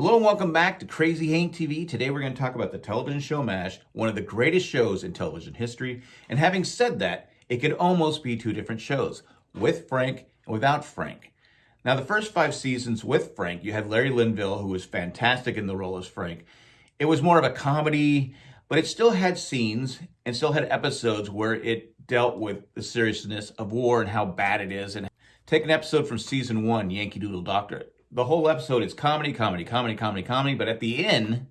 Hello and welcome back to Crazy Hank TV. Today we're going to talk about the television show MASH, one of the greatest shows in television history. And having said that, it could almost be two different shows, with Frank and without Frank. Now, the first five seasons with Frank, you had Larry Linville, who was fantastic in the role as Frank. It was more of a comedy, but it still had scenes and still had episodes where it dealt with the seriousness of war and how bad it is. And take an episode from season one, Yankee Doodle Doctor the whole episode is comedy, comedy, comedy, comedy, comedy, but at the end,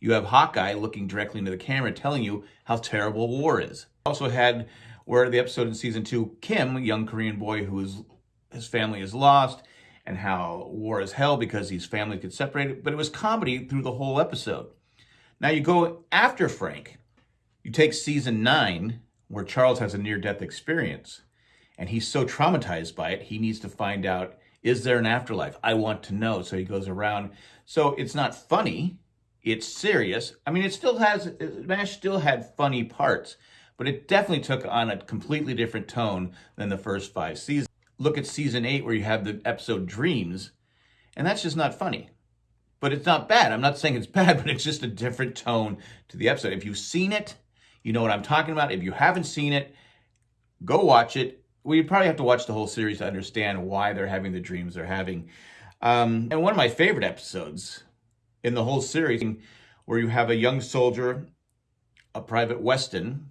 you have Hawkeye looking directly into the camera telling you how terrible war is. Also had where the episode in season two, Kim, a young Korean boy who is his family is lost, and how war is hell because his family get separated, but it was comedy through the whole episode. Now you go after Frank, you take season nine, where Charles has a near-death experience, and he's so traumatized by it, he needs to find out is there an afterlife? I want to know. So he goes around. So it's not funny. It's serious. I mean, it still has, MASH still had funny parts, but it definitely took on a completely different tone than the first five seasons. Look at season eight where you have the episode Dreams, and that's just not funny. But it's not bad. I'm not saying it's bad, but it's just a different tone to the episode. If you've seen it, you know what I'm talking about. If you haven't seen it, go watch it we probably have to watch the whole series to understand why they're having the dreams they're having. Um, and one of my favorite episodes in the whole series, where you have a young soldier, a private Weston,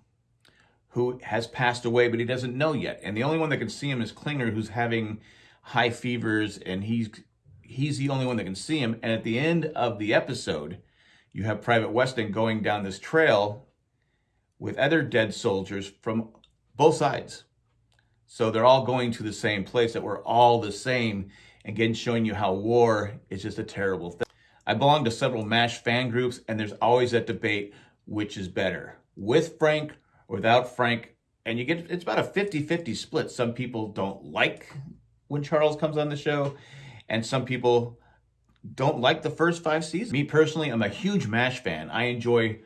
who has passed away, but he doesn't know yet. And the only one that can see him is Klinger, who's having high fevers, and he's he's the only one that can see him. And at the end of the episode, you have Private Weston going down this trail with other dead soldiers from both sides. So they're all going to the same place, that we're all the same. Again, showing you how war is just a terrible thing. I belong to several MASH fan groups, and there's always that debate, which is better, with Frank or without Frank. And you get, it's about a 50-50 split. Some people don't like when Charles comes on the show, and some people don't like the first five seasons. Me personally, I'm a huge MASH fan. I enjoy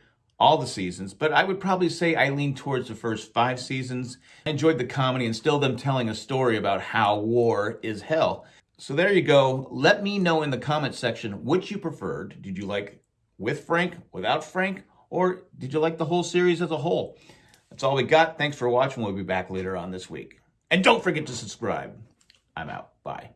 all the seasons, but I would probably say I lean towards the first five seasons. I enjoyed the comedy and still them telling a story about how war is hell. So there you go. Let me know in the comment section which you preferred. Did you like with Frank, without Frank, or did you like the whole series as a whole? That's all we got. Thanks for watching. We'll be back later on this week. And don't forget to subscribe. I'm out. Bye.